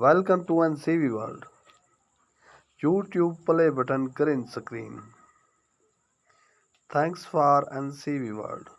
Welcome to NCV World. YouTube play button green screen. Thanks for NCV World.